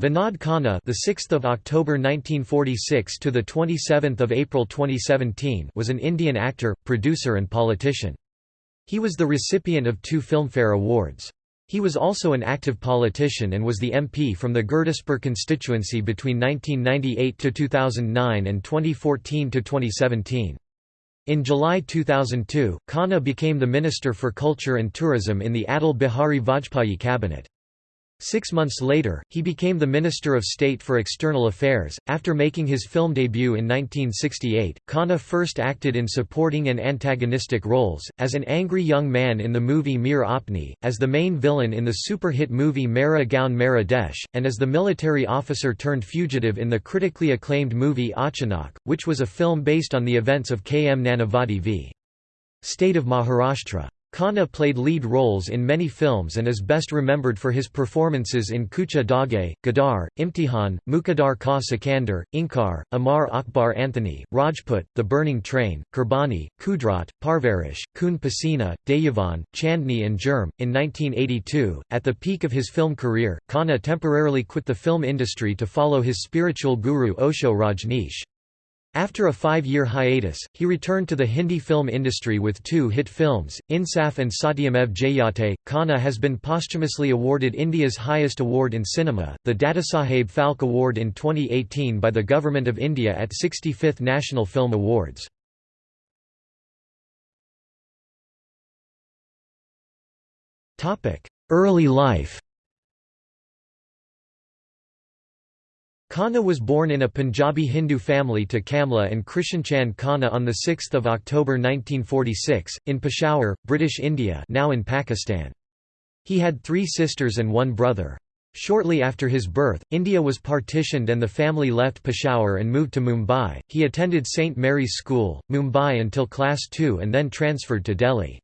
Vinod Khanna, the 6th of October 1946 to the 27th of April 2017, was an Indian actor, producer and politician. He was the recipient of two Filmfare Awards. He was also an active politician and was the MP from the Gurdaspur constituency between 1998 to 2009 and 2014 to 2017. In July 2002, Khanna became the Minister for Culture and Tourism in the Atal Bihari Vajpayee cabinet. Six months later, he became the Minister of State for External Affairs. After making his film debut in 1968, Khanna first acted in supporting and antagonistic roles, as an angry young man in the movie Mere Apne, as the main villain in the super-hit movie Mera Gaon Mera Desh, and as the military officer turned fugitive in the critically acclaimed movie Achanak, which was a film based on the events of K. M. Nanavati v. State of Maharashtra. Khanna played lead roles in many films and is best remembered for his performances in Kachche Dhaage, Gadar, Imtihan, Muqaddar Ka Sikandar, Inkar, Amar Akbar Anthony, Rajput, The Burning Train, Kurbani, Kudrat, Parvarish, Khoon Pasina, Dayavan, Chandni and Jurm. In 1982, at the peak of his film career, Khanna temporarily quit the film industry to follow his spiritual guru Osho Rajneesh. After a five-year hiatus, he returned to the Hindi film industry with two hit films, Insaf and Satyamev Jayate. Khanna has been posthumously awarded India's highest award in cinema, the Dadasaheb Phalke Award in 2018 by the Government of India at 65th National Film Awards. Early life Khanna was born in a Punjabi Hindu family to Kamla and Krishanchand Khanna on 6 October 1946, in Peshawar, British India now in Pakistan. He had three sisters and one brother. Shortly after his birth, India was partitioned and the family left Peshawar and moved to Mumbai. He attended St. Mary's School, Mumbai until class 2 and then transferred to Delhi.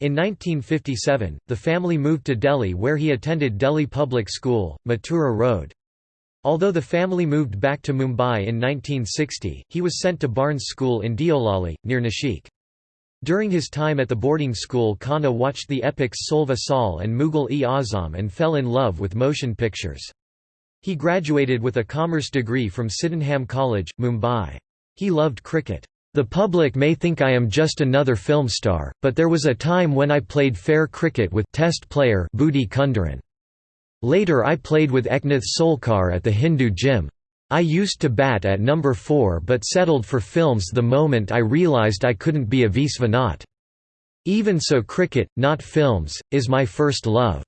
In 1957, the family moved to Delhi where he attended Delhi Public School, Mathura Road. Although the family moved back to Mumbai in 1960, he was sent to Barnes School in Deolali, near Nashik. During his time at the boarding school Khanna watched the epics Solva Sal and Mughal-e-Azam and fell in love with motion pictures. He graduated with a commerce degree from Sydenham College, Mumbai. He loved cricket. The public may think I am just another film star, but there was a time when I played fair cricket with test player Budhi Kunderan. Later I played with Eknath Solkar at the Hindu gym. I used to bat at number 4 but settled for films the moment I realised I couldn't be a Viswanath. Even so cricket, not films, is my first love."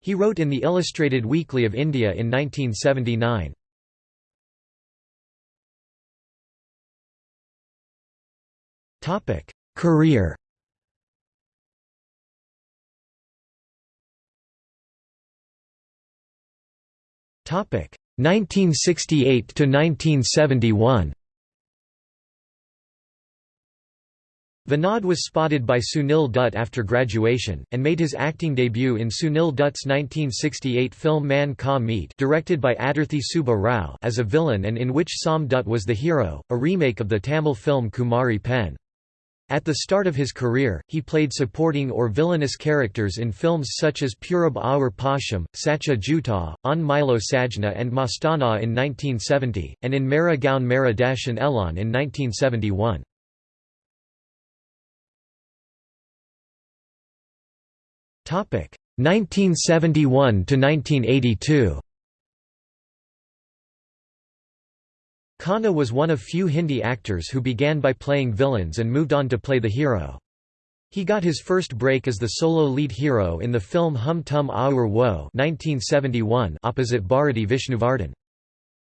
He wrote in the Illustrated Weekly of India in 1979. Career 1968 to 1971 Vinod was spotted by Sunil Dutt after graduation, and made his acting debut in Sunil Dutt's 1968 film Man Ka Meet directed by Adurthi Subba Rao as a villain and in which Som Dutt was the hero, a remake of the Tamil film Kumari Pen. At the start of his career, he played supporting or villainous characters in films such as Purab Aur Paschim, Sacha Jhuta, Aan Milo Sajna and Mastana in 1970, and in Mera Gaon Mera Elan in 1971. Topic 1971 to 1982. Khanna was one of few Hindi actors who began by playing villains and moved on to play the hero. He got his first break as the solo lead hero in the film Hum Tum Aur Wo 1971 opposite Bharati Vishnuvardhan.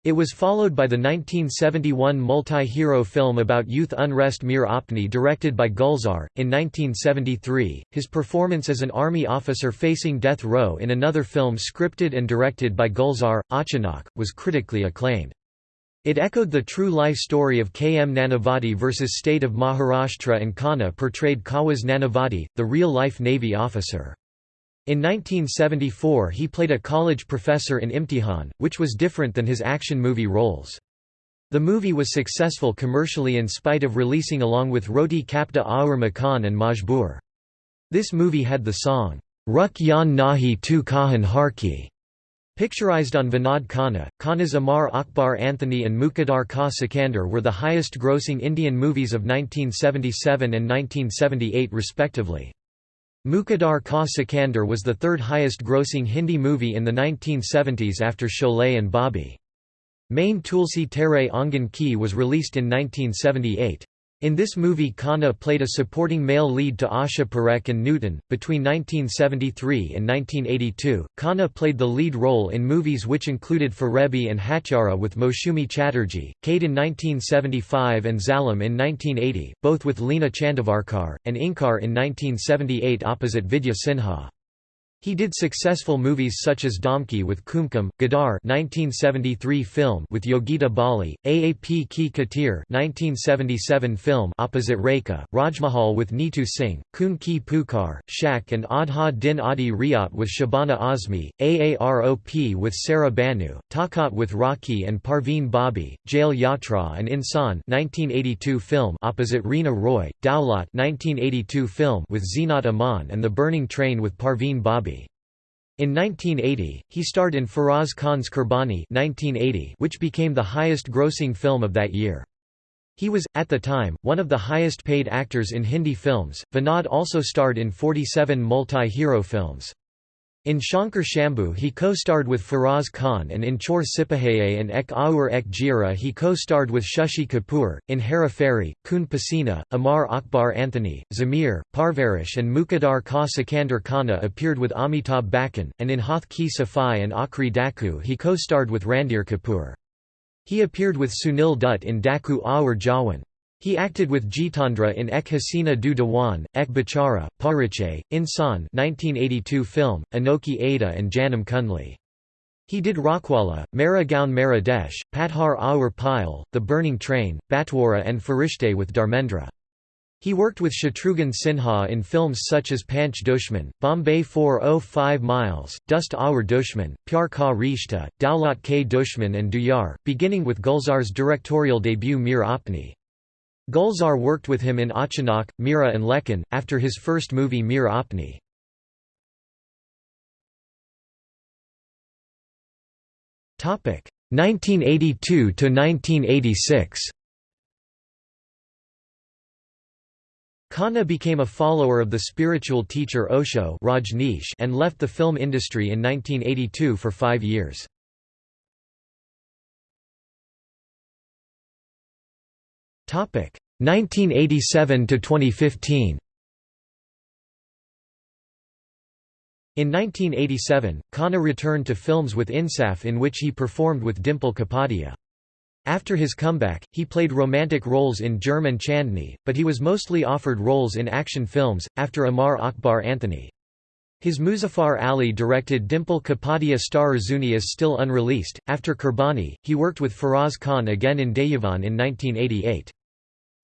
It was followed by the 1971 multi-hero film about youth unrest Mere Apne directed by Gulzar. In 1973, his performance as an army officer facing death row in another film scripted and directed by Gulzar, Achanak, was critically acclaimed. It echoed the true life story of K. M. Nanavati versus State of Maharashtra and Khanna portrayed Kawas Nanavati, the real-life Navy officer. In 1974 he played a college professor in Imtihan, which was different than his action movie roles. The movie was successful commercially in spite of releasing along with Roti Kapda Aur Makan and Majboor. This movie had the song, Ruk Yan Nahi Tu Kahan Harki, Picturized on Vinod Khanna, Khanna's Amar Akbar Anthony and Muqaddar Ka Sikandar were the highest-grossing Indian movies of 1977 and 1978 respectively. Muqaddar Ka Sikandar was the third highest-grossing Hindi movie in the 1970s after Sholay and Bobby. Main Tulsi Tere Angan Ki was released in 1978. In this movie Khanna played a supporting male lead to Asha Parekh and Nutan. Between 1973 and 1982, Khanna played the lead role in movies which included Farebi and Hatyaara with Moushumi Chatterjee, Kade in 1975 and Zalim in 1980, both with Leena Chandavarkar, and Inkar in 1978 opposite Vidya Sinha. He did successful movies such as Domki with Kumkum, Gadar 1973 film with Yogita Bali, Aap Ki Khatir 1977 film opposite Rekha, Rajmahal with Neetu Singh, Khoon Ki Pukar, Shak and Aadha Din Aadhi Raat with Shabana Azmi, Aarop with Saira Banu, Takat with Rakhee and Parveen Babi, Jail Yatra and Insan 1982 film opposite Reena Roy, Daulat 1982 film with Zeenat Aman and The Burning Train with Parveen Babi. In 1980, he starred in Feroz Khan's Kurbani 1980, which became the highest-grossing film of that year. He was, at the time, one of the highest-paid actors in Hindi films. Vinod also starred in 47 multi-hero films. In Shankar Shambhu he co-starred with Feroz Khan and in Chor Sipahaye and Ek Aur Ek Gyarah he co-starred with Shashi Kapoor. In Hera Pheri, Khoon Pasina, Amar Akbar Anthony, Zamir, Parvarish and Muqaddar Ka Sikandar Khanna appeared with Amitabh Bachchan, and in Haath Ki Safai and Aakhri Daku he co-starred with Randhir Kapoor. He appeared with Sunil Dutt in Daku Aur Jawan. He acted with Jitendra in Ek Haseena Do Diwane, Ek Bachara, Parichay, Insan 1982 film, Anokhi Ada and Janam Kundli. He did Rakhwala, Mera Gaon Mera Desh, Patthar Aur Payal, The Burning Train, Batwara and Farishte with Dharmendra. He worked with Shatrughan Sinha in films such as Panch Dushman, Bombay 405 Miles, Dost Aur Dushman, Pyar Ka Rishta, Daulat K Dushman and Duyar, beginning with Gulzar's directorial debut Mere Apne. Gulzar worked with him in Achanak, Mira and Lekin, after his first movie Mere Apne. Topic 1982 to 1986. Khanna became a follower of the spiritual teacher Osho Rajneesh and left the film industry in 1982 for five years. 1987 to 2015. In 1987, Khanna returned to films with Insaf in which he performed with Dimple Kapadia. After his comeback, he played romantic roles in Jurm and Chandni, but he was mostly offered roles in action films, after Amar Akbar Anthony. His Muzaffar Ali directed Dimple Kapadia star Zuni is still unreleased. After Kurbani, he worked with Feroz Khan again in Dayavan in 1988.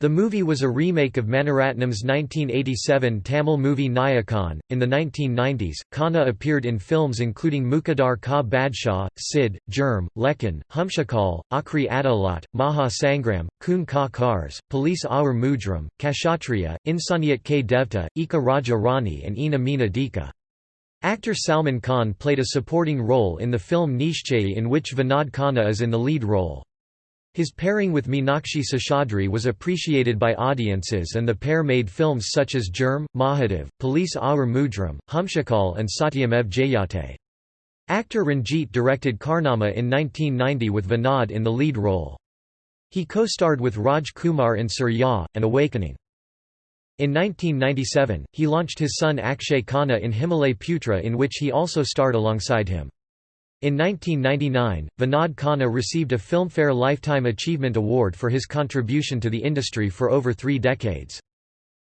The movie was a remake of Maniratnam's 1987 Tamil movie Nayakan. In the 1990s, Khanna appeared in films including Muqaddar Ka Badshah, Sid, Jurm, Lekin, Humshakal, Aakhri Adalat, Maha Sangram, Khoon Ka Karz, Police Aur Mujrim, Kshatriya, Insaniyat K Devta, Eka Raja Rani, and Eena Meena Deeka. Actor Salman Khan played a supporting role in the film Nishchayi in which Vinod Khanna is in the lead role. His pairing with Meenakshi Seshadri was appreciated by audiences and the pair made films such as Jurm, Mahadev, Police Aur Mujrim, Humshakal and Satyamev Jayate. Actor Ranjit directed Karnama in 1990 with Vinod in the lead role. He co-starred with Raj Kumar in Surya, and Awakening. In 1997, he launched his son Akshay Khanna in Himalay Putra in which he also starred alongside him. In 1999, Vinod Khanna received a Filmfare Lifetime Achievement Award for his contribution to the industry for over three decades.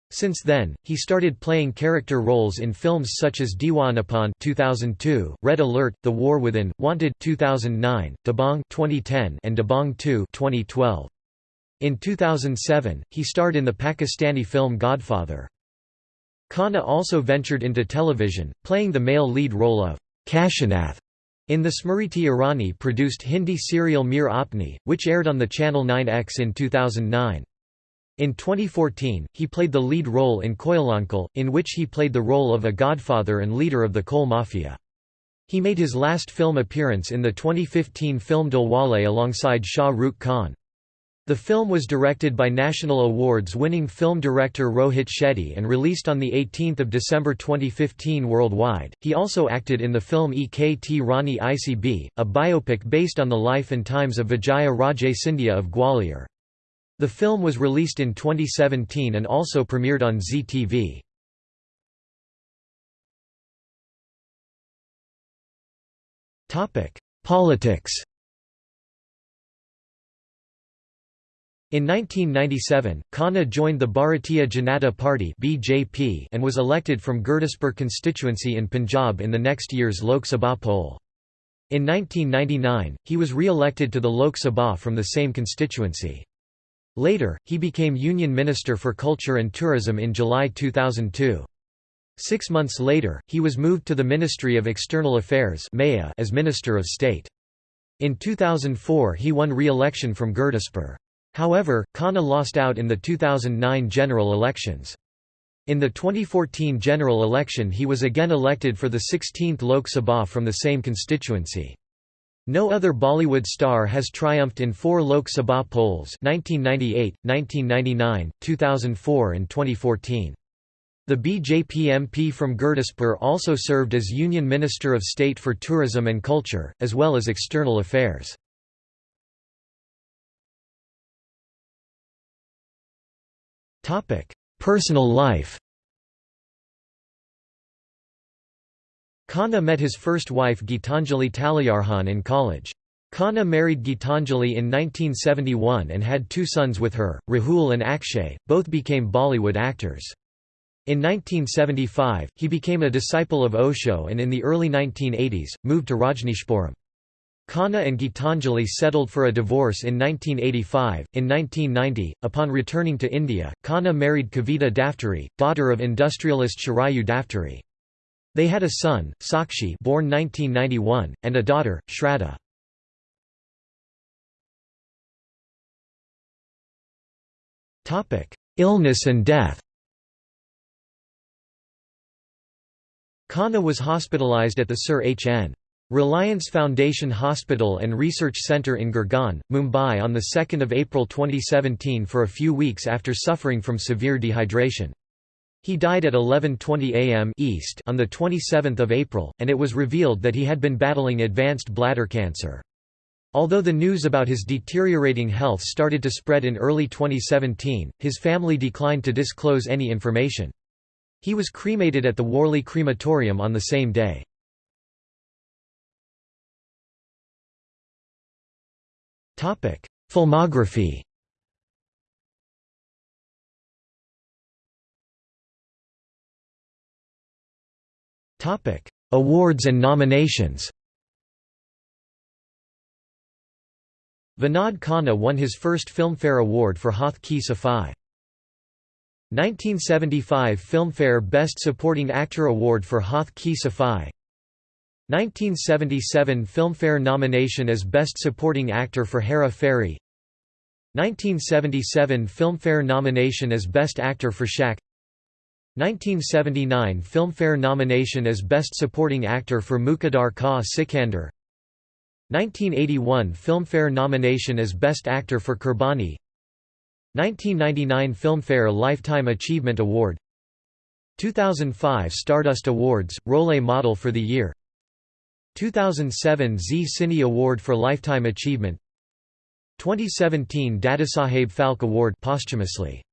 Since then, he started playing character roles in films such as Deewanapan 2002, Red Alert, The War Within, Wanted 2009, Dabangg 2010, and Dabangg 2 2012. In 2007, he starred in the Pakistani film Godfather. Khanna also ventured into television, playing the male lead role of Kashinath in the Smriti Irani produced Hindi serial Mere Apne, which aired on the channel 9X in 2009. In 2014, he played the lead role in Koyelaanchal, in which he played the role of a godfather and leader of the coal mafia. He made his last film appearance in the 2015 film Dilwale alongside Shah Rukh Khan. The film was directed by National Awards-winning film director Rohit Shetty and released on 18 December 2015 worldwide. He also acted in the film Ek Thi Rani Aisi Bhi, a biopic based on the life and times of Vijaya Raje Scindia of Gwalior. The film was released in 2017 and also premiered on Zee TV. Politics In 1997, Khanna joined the Bharatiya Janata Party (BJP) and was elected from Gurdaspur constituency in Punjab in the next year's Lok Sabha poll. In 1999, he was re-elected to the Lok Sabha from the same constituency. Later, he became Union Minister for Culture and Tourism in July 2002. Six months later, he was moved to the Ministry of External Affairs as Minister of State. In 2004 he won re-election from Gurdaspur. However, Khanna lost out in the 2009 general elections. In the 2014 general election he was again elected for the 16th Lok Sabha from the same constituency. No other Bollywood star has triumphed in four Lok Sabha polls 1998, 1999, 2004 and 2014. The BJP MP from Gurdaspur also served as Union Minister of State for Tourism and Culture, as well as External Affairs. Personal life Khanna met his first wife Gitanjali Taleyarkhan in college. Khanna married Gitanjali in 1971 and had two sons with her, Rahul and Akshay, both became Bollywood actors. In 1975, he became a disciple of Osho and in the early 1980s, moved to Rajneeshpuram. Khanna and Gitanjali settled for a divorce in 1985. In 1990, upon returning to India, Khanna married Kavita Daftari, daughter of industrialist Shirayu Daftari. They had a son, Sakshi born 1991, and a daughter, Shraddha. Illness and death Khanna was hospitalized at the Sir H. Reliance Foundation Hospital and Research Centre in Girgaon, Mumbai on 2 April 2017 for a few weeks after suffering from severe dehydration. He died at 11.20 am East on 27 April, and it was revealed that he had been battling advanced bladder cancer. Although the news about his deteriorating health started to spread in early 2017, his family declined to disclose any information. He was cremated at the Worli Crematorium on the same day. Filmography. Awards and nominations. Vinod Khanna won his first Filmfare Award for Haath Ki Safai. 1975 Filmfare Best Supporting Actor Award for Haath Ki Safai 1977 Filmfare nomination as Best Supporting Actor for Hera Pheri 1977 Filmfare nomination as Best Actor for Shaq. 1979 Filmfare nomination as Best Supporting Actor for Muqaddar Ka Sikandar. 1981 Filmfare nomination as Best Actor for Kurbani. 1999 Filmfare Lifetime Achievement Award. 2005 Stardust Awards, Role Model for the Year 2007 Zee Cine Award for Lifetime Achievement 2017 Dadasaheb Phalke Award posthumously